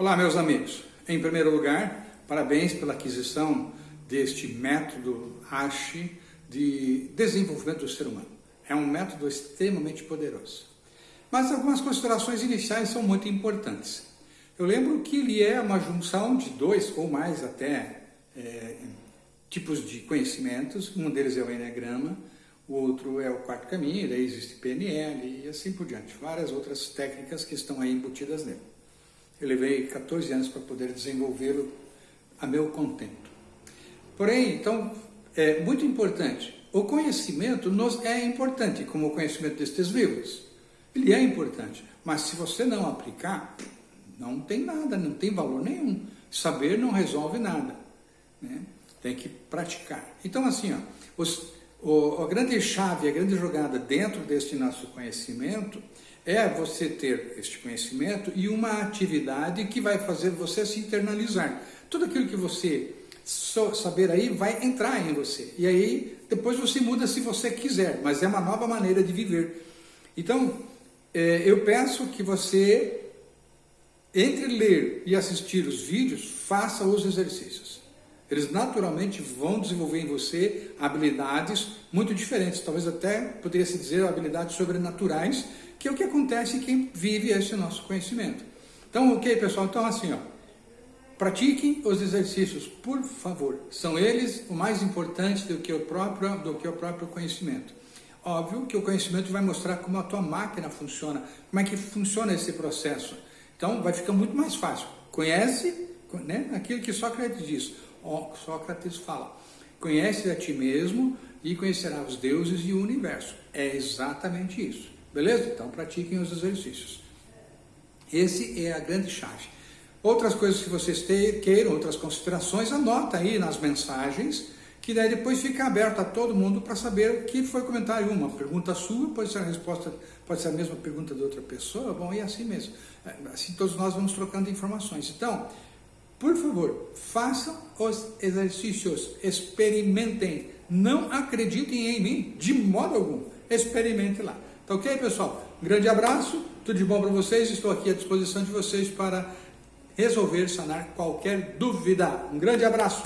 Olá, meus amigos. Em primeiro lugar, parabéns pela aquisição deste método ASHI de desenvolvimento do ser humano. É um método extremamente poderoso. Mas algumas considerações iniciais são muito importantes. Eu lembro que ele é uma junção de dois ou mais até é, tipos de conhecimentos. Um deles é o Enneagrama, o outro é o quarto caminho, daí existe PNL e assim por diante. Várias outras técnicas que estão aí embutidas nele. Eu levei 14 anos para poder desenvolvê-lo a meu contento. Porém, então, é muito importante. O conhecimento nos é importante, como o conhecimento destes livros. Ele é importante, mas se você não aplicar, não tem nada, não tem valor nenhum. Saber não resolve nada. Né? Tem que praticar. Então, assim, ó, os, o, a grande chave, a grande jogada dentro deste nosso conhecimento é você ter este conhecimento e uma atividade que vai fazer você se internalizar. Tudo aquilo que você saber aí vai entrar em você. E aí depois você muda se você quiser, mas é uma nova maneira de viver. Então, é, eu peço que você, entre ler e assistir os vídeos, faça os exercícios. Eles naturalmente vão desenvolver em você habilidades muito diferentes, talvez até poderia se dizer habilidades sobrenaturais, que é o que acontece em quem vive esse nosso conhecimento. Então, ok, pessoal? Então, assim, ó, pratiquem os exercícios, por favor. São eles o mais importante do que o próprio, do que o próprio conhecimento. Óbvio que o conhecimento vai mostrar como a tua máquina funciona, como é que funciona esse processo. Então, vai ficar muito mais fácil. Conhece, né, aquilo que Sócrates diz. Sócrates fala, conhece a ti mesmo e conhecerá os deuses e o universo. É exatamente isso. Beleza? Então pratiquem os exercícios. Esse é a grande chave. Outras coisas que vocês queiram, outras considerações, anota aí nas mensagens, que daí depois fica aberto a todo mundo para saber o que foi comentário. Uma pergunta sua, pode ser a resposta, pode ser a mesma pergunta de outra pessoa, bom, e assim mesmo. Assim todos nós vamos trocando informações. Então, por favor, façam os exercícios, experimentem. Não acreditem em mim de modo algum. Experimente lá. Tá ok, pessoal? Um grande abraço, tudo de bom para vocês. Estou aqui à disposição de vocês para resolver, sanar qualquer dúvida. Um grande abraço!